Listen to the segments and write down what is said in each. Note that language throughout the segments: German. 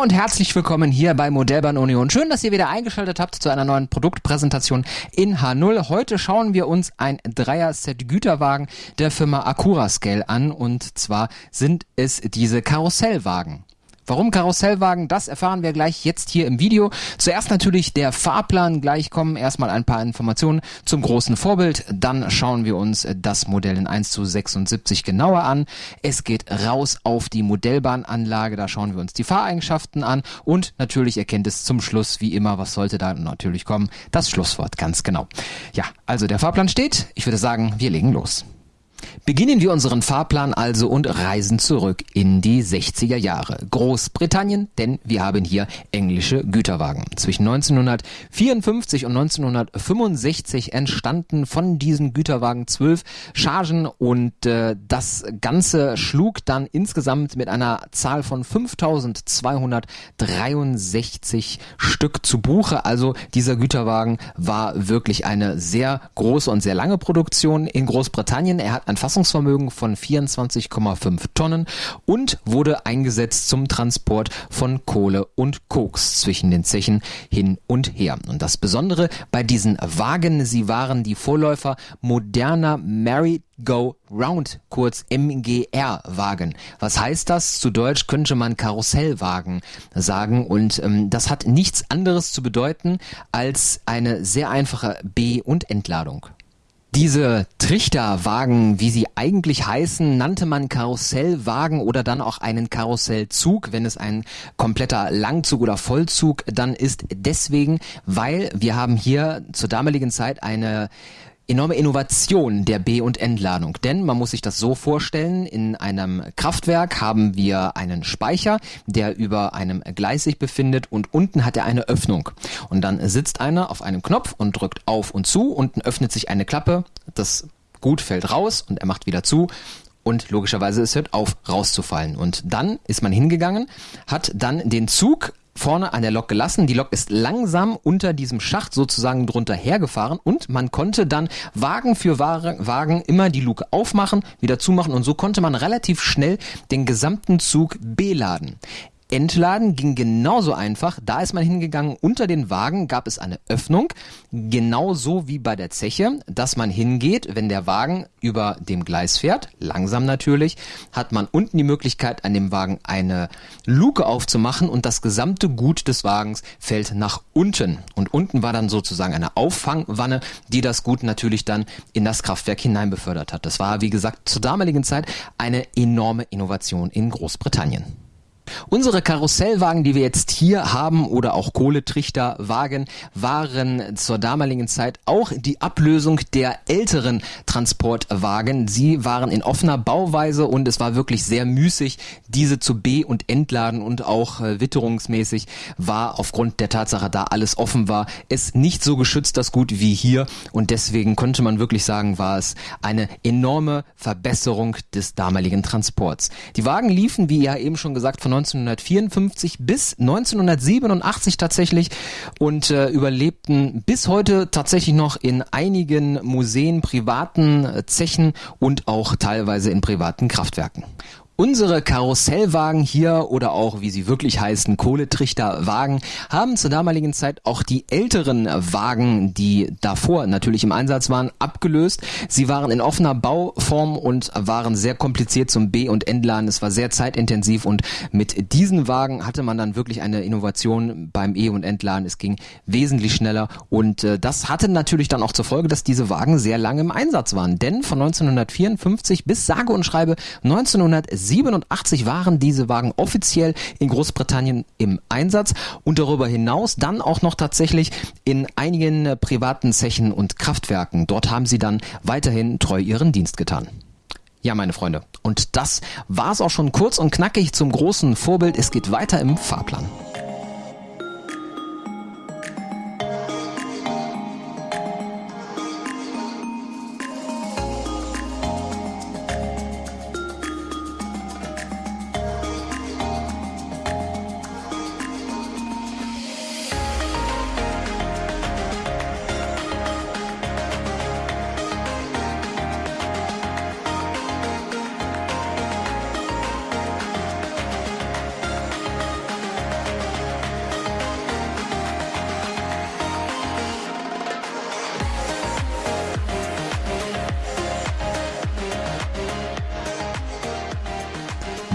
Und herzlich willkommen hier bei Modellbahn Union. Schön, dass ihr wieder eingeschaltet habt zu einer neuen Produktpräsentation in H0. Heute schauen wir uns ein Dreier-Set Güterwagen der Firma Acura Scale an und zwar sind es diese Karussellwagen. Warum Karussellwagen, das erfahren wir gleich jetzt hier im Video. Zuerst natürlich der Fahrplan, gleich kommen erstmal ein paar Informationen zum großen Vorbild. Dann schauen wir uns das Modell in 1 zu 76 genauer an. Es geht raus auf die Modellbahnanlage, da schauen wir uns die Fahreigenschaften an und natürlich erkennt es zum Schluss, wie immer, was sollte da natürlich kommen, das Schlusswort, ganz genau. Ja, also der Fahrplan steht. Ich würde sagen, wir legen los. Beginnen wir unseren Fahrplan also und reisen zurück in die 60er Jahre. Großbritannien, denn wir haben hier englische Güterwagen. Zwischen 1954 und 1965 entstanden von diesen Güterwagen zwölf Chargen und äh, das Ganze schlug dann insgesamt mit einer Zahl von 5263 Stück zu Buche. Also dieser Güterwagen war wirklich eine sehr große und sehr lange Produktion in Großbritannien. Er hat ein Fassungsvermögen von 24,5 Tonnen und wurde eingesetzt zum Transport von Kohle und Koks zwischen den Zechen hin und her. Und das Besondere bei diesen Wagen, sie waren die Vorläufer moderner Merry Go Round, kurz MGR Wagen. Was heißt das? Zu Deutsch könnte man Karussellwagen sagen und ähm, das hat nichts anderes zu bedeuten als eine sehr einfache B- und Entladung. Diese Trichterwagen, wie sie eigentlich heißen, nannte man Karussellwagen oder dann auch einen Karussellzug, wenn es ein kompletter Langzug oder Vollzug dann ist. Deswegen, weil wir haben hier zur damaligen Zeit eine enorme Innovation der B- und Entladung. Denn man muss sich das so vorstellen, in einem Kraftwerk haben wir einen Speicher, der über einem Gleis sich befindet und unten hat er eine Öffnung. Und dann sitzt einer auf einem Knopf und drückt auf und zu, unten öffnet sich eine Klappe, das Gut fällt raus und er macht wieder zu und logischerweise es hört auf rauszufallen. Und dann ist man hingegangen, hat dann den Zug vorne an der Lok gelassen. Die Lok ist langsam unter diesem Schacht sozusagen drunter hergefahren und man konnte dann Wagen für Wagen immer die Luke aufmachen, wieder zumachen und so konnte man relativ schnell den gesamten Zug beladen. Entladen ging genauso einfach. Da ist man hingegangen. Unter den Wagen gab es eine Öffnung. Genauso wie bei der Zeche, dass man hingeht, wenn der Wagen über dem Gleis fährt. Langsam natürlich. Hat man unten die Möglichkeit, an dem Wagen eine Luke aufzumachen und das gesamte Gut des Wagens fällt nach unten. Und unten war dann sozusagen eine Auffangwanne, die das Gut natürlich dann in das Kraftwerk hinein befördert hat. Das war, wie gesagt, zur damaligen Zeit eine enorme Innovation in Großbritannien. Unsere Karussellwagen, die wir jetzt hier haben oder auch Kohletrichterwagen, waren zur damaligen Zeit auch die Ablösung der älteren Transportwagen. Sie waren in offener Bauweise und es war wirklich sehr müßig, diese zu be- und entladen und auch äh, witterungsmäßig war aufgrund der Tatsache, da alles offen war, es nicht so geschützt das Gut wie hier und deswegen konnte man wirklich sagen, war es eine enorme Verbesserung des damaligen Transports. Die Wagen liefen, wie ja eben schon gesagt, von 1954 bis 1987 tatsächlich und äh, überlebten bis heute tatsächlich noch in einigen Museen, privaten äh, Zechen und auch teilweise in privaten Kraftwerken. Unsere Karussellwagen hier oder auch, wie sie wirklich heißen, Kohletrichterwagen, haben zur damaligen Zeit auch die älteren Wagen, die davor natürlich im Einsatz waren, abgelöst. Sie waren in offener Bauform und waren sehr kompliziert zum B- und Entladen. Es war sehr zeitintensiv und mit diesen Wagen hatte man dann wirklich eine Innovation beim E- und Entladen. Es ging wesentlich schneller und äh, das hatte natürlich dann auch zur Folge, dass diese Wagen sehr lange im Einsatz waren. Denn von 1954 bis sage und schreibe 1970 87 waren diese Wagen offiziell in Großbritannien im Einsatz und darüber hinaus dann auch noch tatsächlich in einigen äh, privaten Zechen und Kraftwerken. Dort haben sie dann weiterhin treu ihren Dienst getan. Ja, meine Freunde. Und das war's auch schon kurz und knackig zum großen Vorbild. Es geht weiter im Fahrplan.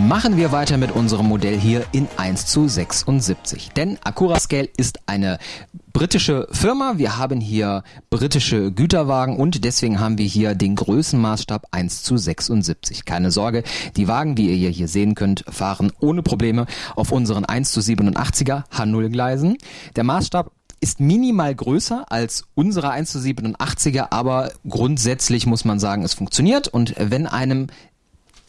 Machen wir weiter mit unserem Modell hier in 1 zu 76. Denn Accurascale ist eine britische Firma. Wir haben hier britische Güterwagen und deswegen haben wir hier den Größenmaßstab 1 zu 76. Keine Sorge, die Wagen, wie ihr hier sehen könnt, fahren ohne Probleme auf unseren 1 zu 87er H0 Gleisen. Der Maßstab ist minimal größer als unsere 1 zu 87er, aber grundsätzlich muss man sagen, es funktioniert und wenn einem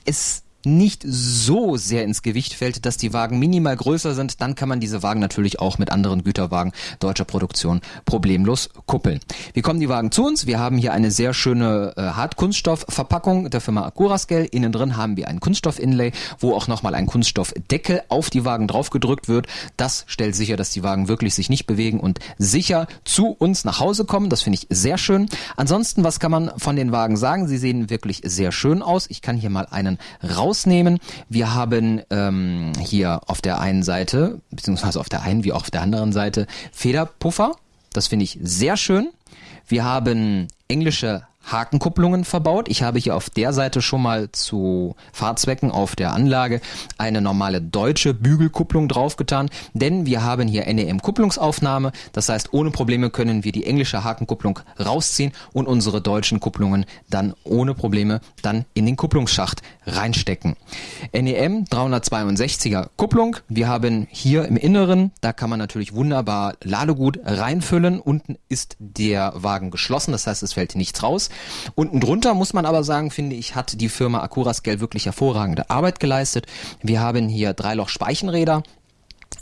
es nicht so sehr ins Gewicht fällt, dass die Wagen minimal größer sind, dann kann man diese Wagen natürlich auch mit anderen Güterwagen deutscher Produktion problemlos kuppeln. Wie kommen die Wagen zu uns? Wir haben hier eine sehr schöne äh, Hartkunststoffverpackung der Firma Acurascale. Innen drin haben wir ein Kunststoff-Inlay, wo auch nochmal ein Kunststoffdeckel auf die Wagen draufgedrückt wird. Das stellt sicher, dass die Wagen wirklich sich nicht bewegen und sicher zu uns nach Hause kommen. Das finde ich sehr schön. Ansonsten, was kann man von den Wagen sagen? Sie sehen wirklich sehr schön aus. Ich kann hier mal einen raus rausnehmen. Wir haben ähm, hier auf der einen Seite, beziehungsweise auf der einen wie auch auf der anderen Seite, Federpuffer. Das finde ich sehr schön. Wir haben englische Hakenkupplungen verbaut. Ich habe hier auf der Seite schon mal zu Fahrzwecken auf der Anlage eine normale deutsche Bügelkupplung draufgetan, denn wir haben hier NEM-Kupplungsaufnahme. Das heißt, ohne Probleme können wir die englische Hakenkupplung rausziehen und unsere deutschen Kupplungen dann ohne Probleme dann in den Kupplungsschacht reinstecken. NEM 362er Kupplung. Wir haben hier im Inneren, da kann man natürlich wunderbar Ladegut reinfüllen. Unten ist der Wagen geschlossen, das heißt, es fällt nichts raus. Unten drunter muss man aber sagen, finde ich, hat die Firma Acurascale wirklich hervorragende Arbeit geleistet. Wir haben hier Dreiloch Speichenräder,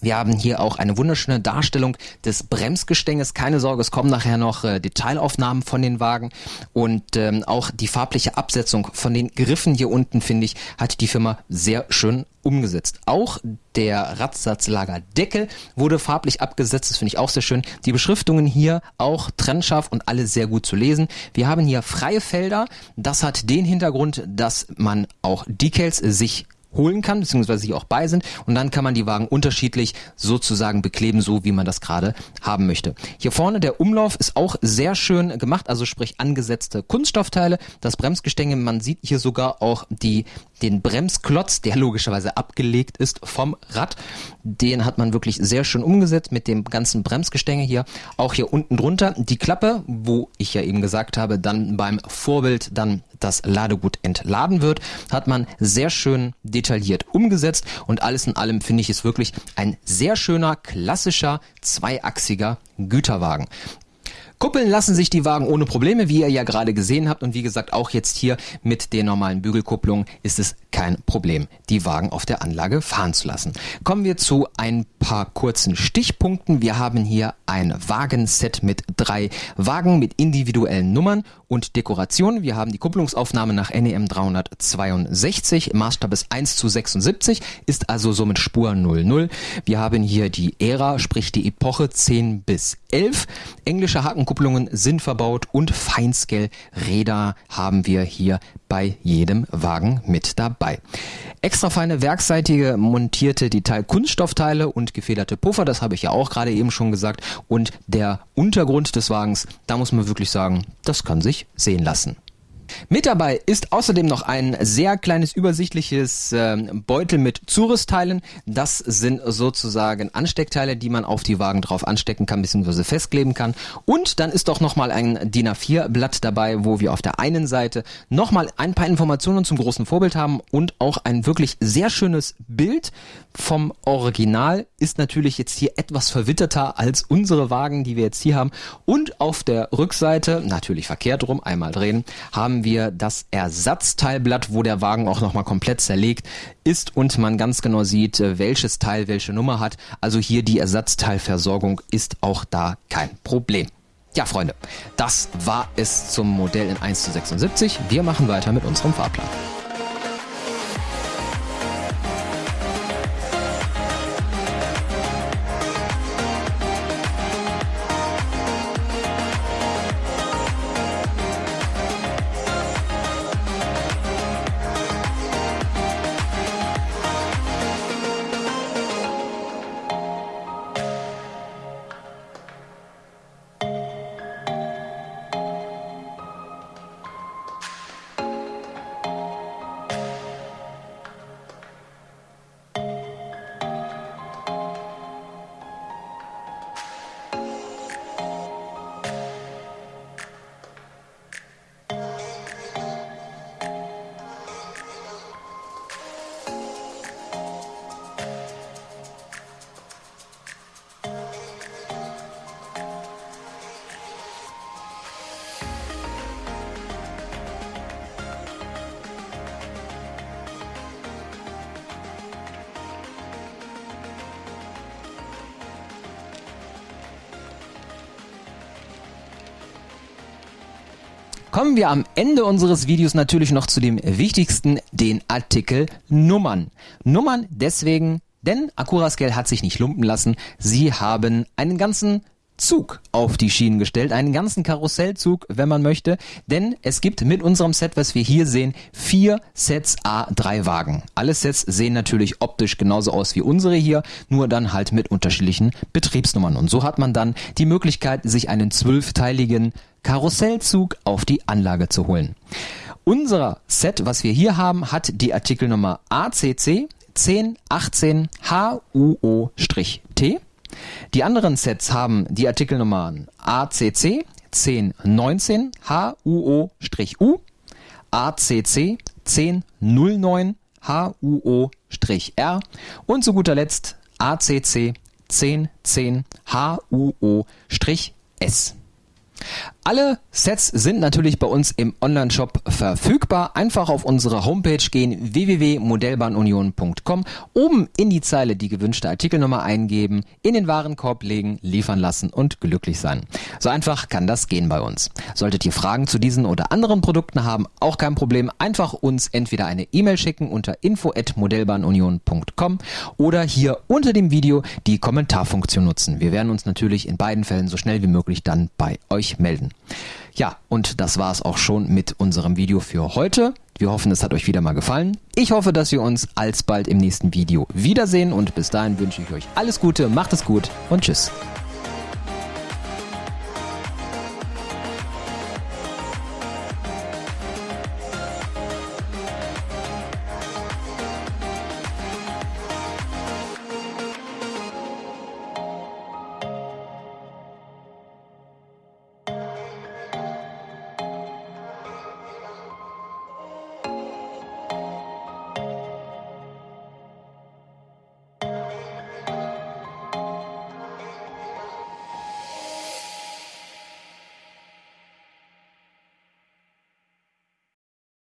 wir haben hier auch eine wunderschöne Darstellung des Bremsgestänges. Keine Sorge, es kommen nachher noch äh, Detailaufnahmen von den Wagen und ähm, auch die farbliche Absetzung von den Griffen hier unten, finde ich, hat die Firma sehr schön umgesetzt. Auch der Radsatzlagerdeckel wurde farblich abgesetzt, das finde ich auch sehr schön. Die Beschriftungen hier auch trennscharf und alle sehr gut zu lesen. Wir haben hier freie Felder. Das hat den Hintergrund, dass man auch Decals sich holen kann, beziehungsweise sich auch bei sind. Und dann kann man die Wagen unterschiedlich sozusagen bekleben, so wie man das gerade haben möchte. Hier vorne der Umlauf ist auch sehr schön gemacht, also sprich angesetzte Kunststoffteile. Das Bremsgestänge, man sieht hier sogar auch die, den Bremsklotz, der logischerweise abgelegt ist vom Rad. Den hat man wirklich sehr schön umgesetzt mit dem ganzen Bremsgestänge hier. Auch hier unten drunter die Klappe, wo ich ja eben gesagt habe, dann beim Vorbild dann das Ladegut entladen wird, hat man sehr schön detailliert umgesetzt und alles in allem finde ich es wirklich ein sehr schöner, klassischer, zweiachsiger Güterwagen. Kuppeln lassen sich die Wagen ohne Probleme, wie ihr ja gerade gesehen habt. Und wie gesagt, auch jetzt hier mit den normalen Bügelkupplungen ist es kein Problem, die Wagen auf der Anlage fahren zu lassen. Kommen wir zu ein paar kurzen Stichpunkten. Wir haben hier ein Wagenset mit drei Wagen mit individuellen Nummern und Dekoration. Wir haben die Kupplungsaufnahme nach NEM 362. Maßstab ist 1 zu 76, ist also somit Spur 00. Wir haben hier die Ära, sprich die Epoche 10 bis 11. Englische Hakenkupplungen sind verbaut und Feinscale-Räder haben wir hier bei jedem Wagen mit dabei. Extra feine werkseitige montierte Detail-Kunststoffteile und gefederte Puffer, das habe ich ja auch gerade eben schon gesagt. Und der Untergrund des Wagens, da muss man wirklich sagen, das kann sich sehen lassen. Mit dabei ist außerdem noch ein sehr kleines übersichtliches äh, Beutel mit Zurüstteilen. Das sind sozusagen Ansteckteile, die man auf die Wagen drauf anstecken kann bzw. festkleben kann. Und dann ist doch nochmal ein DIN A4 Blatt dabei, wo wir auf der einen Seite nochmal ein paar Informationen zum großen Vorbild haben und auch ein wirklich sehr schönes Bild vom Original ist natürlich jetzt hier etwas verwitterter als unsere Wagen, die wir jetzt hier haben. Und auf der Rückseite, natürlich verkehrt rum, einmal drehen, haben wir das Ersatzteilblatt, wo der Wagen auch nochmal komplett zerlegt ist und man ganz genau sieht, äh, welches Teil welche Nummer hat. Also hier die Ersatzteilversorgung ist auch da kein Problem. Ja, Freunde, das war es zum Modell in 1 zu 76. Wir machen weiter mit unserem Fahrplan. Kommen wir am Ende unseres Videos natürlich noch zu dem wichtigsten, den Artikel Nummern. Nummern deswegen, denn Akurascale hat sich nicht lumpen lassen. Sie haben einen ganzen Zug auf die Schienen gestellt, einen ganzen Karussellzug, wenn man möchte, denn es gibt mit unserem Set, was wir hier sehen, vier Sets A3 Wagen. Alle Sets sehen natürlich optisch genauso aus wie unsere hier, nur dann halt mit unterschiedlichen Betriebsnummern. Und so hat man dann die Möglichkeit, sich einen zwölfteiligen Karussellzug auf die Anlage zu holen. Unser Set, was wir hier haben, hat die Artikelnummer ACC 1018 HUO-T. Die anderen Sets haben die Artikelnummern ACC 1019 HUO-U, ACC 1009 HUO-R und zu guter Letzt ACC 1010 HUO-S. Alle Sets sind natürlich bei uns im Online-Shop verfügbar. Einfach auf unsere Homepage gehen www.modellbahnunion.com, oben in die Zeile die gewünschte Artikelnummer eingeben, in den Warenkorb legen, liefern lassen und glücklich sein. So einfach kann das gehen bei uns. Solltet ihr Fragen zu diesen oder anderen Produkten haben, auch kein Problem. Einfach uns entweder eine E-Mail schicken unter info@modellbahnunion.com oder hier unter dem Video die Kommentarfunktion nutzen. Wir werden uns natürlich in beiden Fällen so schnell wie möglich dann bei euch melden. Ja, und das war es auch schon mit unserem Video für heute. Wir hoffen, es hat euch wieder mal gefallen. Ich hoffe, dass wir uns alsbald im nächsten Video wiedersehen und bis dahin wünsche ich euch alles Gute, macht es gut und tschüss.